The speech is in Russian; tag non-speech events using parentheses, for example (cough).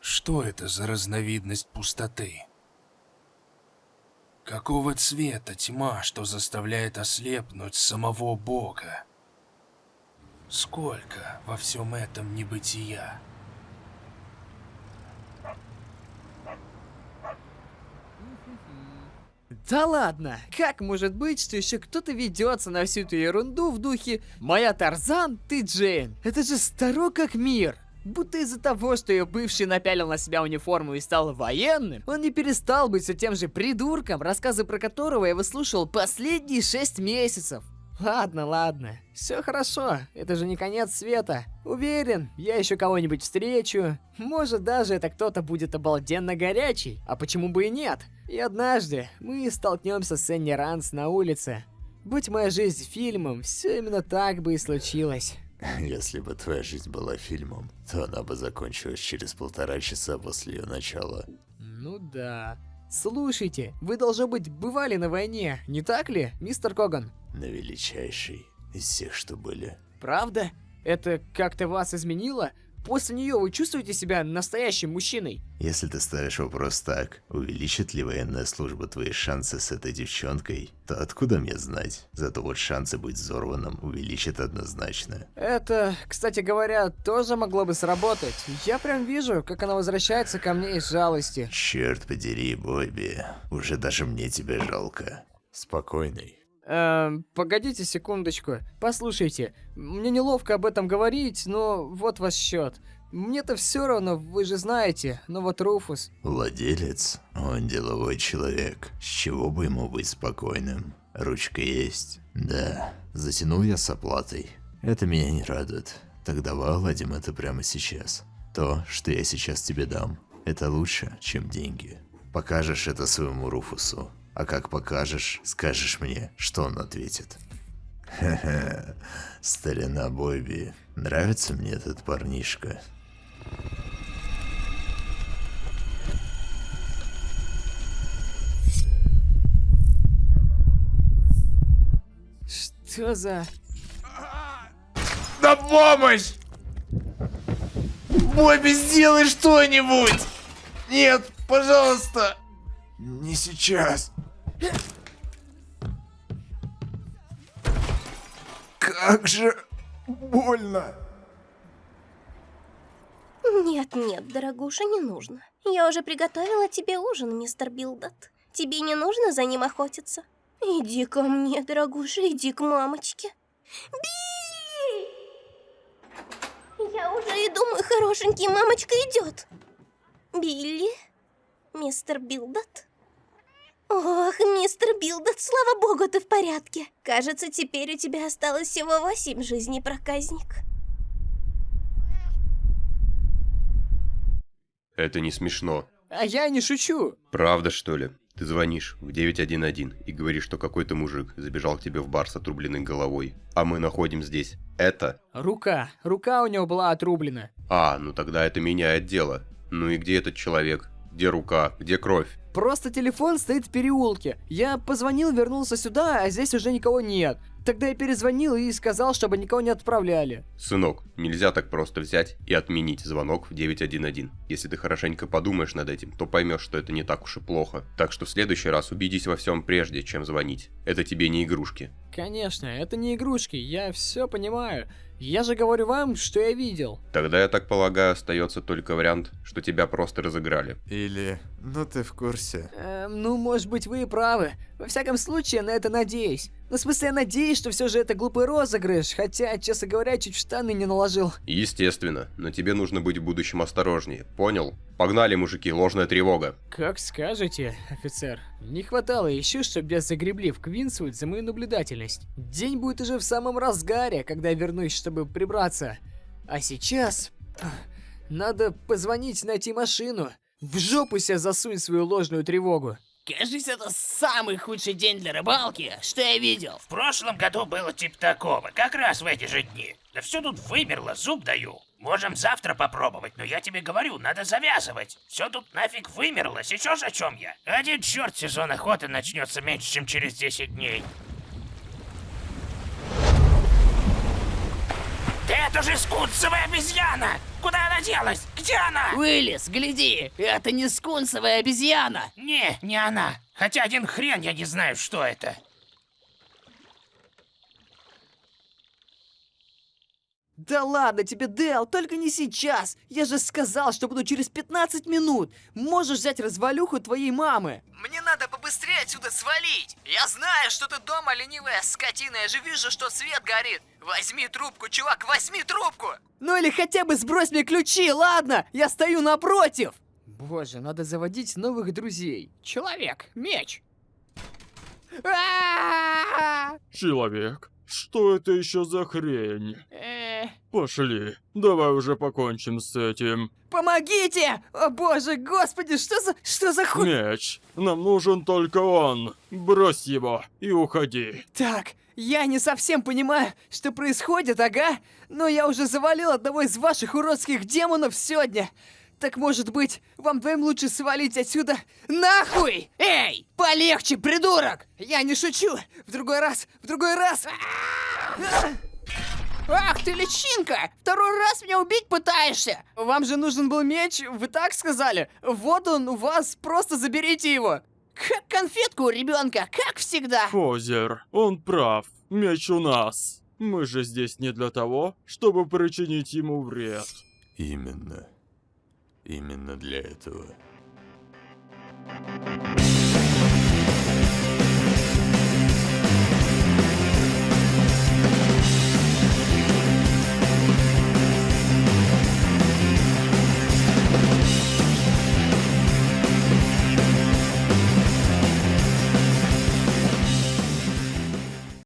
Что это за разновидность пустоты? Какого цвета тьма, что заставляет ослепнуть самого Бога? Сколько во всем этом небытия? Да ладно, как может быть, что еще кто-то ведется на всю эту ерунду в духе «Моя Тарзан, ты Джейн». Это же старо как мир. Будто из-за того, что ее бывший напялил на себя униформу и стал военным, он не перестал быть все тем же придурком, рассказы про которого я выслушал последние шесть месяцев. Ладно, ладно, все хорошо, это же не конец света. Уверен, я еще кого-нибудь встречу. Может даже это кто-то будет обалденно горячий, а почему бы и нет? И однажды мы столкнемся с Энни Ранс на улице. Будь моя жизнь фильмом, все именно так бы и случилось. (laughs) Если бы твоя жизнь была фильмом, то она бы закончилась через полтора часа после ее начала. Ну да. Слушайте, вы, должно быть, бывали на войне, не так ли, мистер Коган? На величайшей из всех, что были. Правда? Это как-то вас изменило? После нее вы чувствуете себя настоящим мужчиной? Если ты ставишь вопрос так, увеличит ли военная служба твои шансы с этой девчонкой, то откуда мне знать? Зато вот шансы быть взорванным увеличит однозначно. Это, кстати говоря, тоже могло бы сработать. Я прям вижу, как она возвращается ко мне из жалости. Черт подери, Бобби. Уже даже мне тебя жалко. Спокойный. Эм, погодите секундочку. Послушайте, мне неловко об этом говорить, но вот ваш счет. Мне-то все равно, вы же знаете, но вот Руфус... Владелец, он деловой человек. С чего бы ему быть спокойным? Ручка есть? Да. Затянул я с оплатой. Это меня не радует. Так давай ладим это прямо сейчас. То, что я сейчас тебе дам, это лучше, чем деньги. Покажешь это своему Руфусу, а как покажешь, скажешь мне, что он ответит. Хе-хе, (laughs) старина Бобби, нравится мне этот парнишка. Что за... На помощь! Бобби, сделай что-нибудь! Нет, пожалуйста! Не сейчас. Как же больно. Нет, нет, дорогуша, не нужно. Я уже приготовила тебе ужин, мистер Билдот. Тебе не нужно за ним охотиться. Иди ко мне, дорогуша, иди к мамочке. Билли! Я уже иду, мой хорошенький, мамочка идет. Билли? Мистер Билдот? Ох, мистер Билдот, слава богу, ты в порядке. Кажется, теперь у тебя осталось всего восемь жизней, проказник. Это не смешно. А я не шучу. Правда, что ли? Ты звонишь в 911 и говоришь, что какой-то мужик забежал к тебе в бар с отрубленной головой, а мы находим здесь это. Рука. Рука у него была отрублена. А, ну тогда это меняет дело. Ну и где этот человек? Где рука? Где кровь? Просто телефон стоит в переулке. Я позвонил, вернулся сюда, а здесь уже никого нет. Тогда я перезвонил и сказал, чтобы никого не отправляли. Сынок, нельзя так просто взять и отменить звонок в 911. Если ты хорошенько подумаешь над этим, то поймешь, что это не так уж и плохо. Так что в следующий раз убедись во всем прежде, чем звонить. Это тебе не игрушки. Конечно, это не игрушки, я все понимаю. Я же говорю вам, что я видел. Тогда, я так полагаю, остается только вариант, что тебя просто разыграли. Или, ну ты в курсе. Эм, ну, может быть, вы и правы. Во всяком случае, на это надеюсь. Ну, в смысле, я надеюсь, что все же это глупый розыгрыш, хотя, честно говоря, чуть в штаны не наложил. Естественно, но тебе нужно быть в будущем осторожнее, понял? Погнали, мужики, ложная тревога. Как скажете, офицер. Не хватало еще, чтобы я загребли в Квинсвуд за мою наблюдательность. День будет уже в самом разгаре, когда я вернусь, чтобы прибраться. А сейчас... Надо позвонить, найти машину. В жопу себе засунь свою ложную тревогу. Кажется, это самый худший день для рыбалки, что я видел. В прошлом году было типа такого, как раз в эти же дни. Да все тут вымерло, зуб даю. Можем завтра попробовать, но я тебе говорю, надо завязывать. Все тут нафиг вымерло, сейчас о чем я? Один черт сезон охоты начнется меньше, чем через 10 дней. Это же скунсовая обезьяна! Куда она делась? Где она? Уиллис, гляди, это не скунсовая обезьяна. Не, не она. Хотя один хрен я не знаю, что это. Да ладно тебе, Дэл, только не сейчас. Я же сказал, что буду через 15 минут. Можешь взять развалюху твоей мамы. Мне надо побыстрее отсюда свалить. Я знаю, что ты дома, ленивая скотина. Я же вижу, что свет горит. Возьми трубку, чувак, возьми трубку. Ну или хотя бы сбрось мне ключи, ладно? Я стою напротив. Боже, надо заводить новых друзей. Человек, меч. А-а-а! Человек, что это еще за хрень? Пошли, давай уже покончим с этим. Помогите! О боже, господи, что за... Что за хуй... Меч, нам нужен только он. Брось его и уходи. Так, я не совсем понимаю, что происходит, ага. Но я уже завалил одного из ваших уродских демонов сегодня. Так может быть, вам двоим лучше свалить отсюда нахуй? Эй, полегче, придурок! Я не шучу. В другой раз, в другой раз. А! Ах ты личинка! Второй раз меня убить пытаешься! Вам же нужен был меч, вы так сказали? Вот он у вас, просто заберите его! Как конфетку у ребенка, как всегда! Фозер, он прав. Меч у нас. Мы же здесь не для того, чтобы причинить ему вред. Именно. Именно для этого.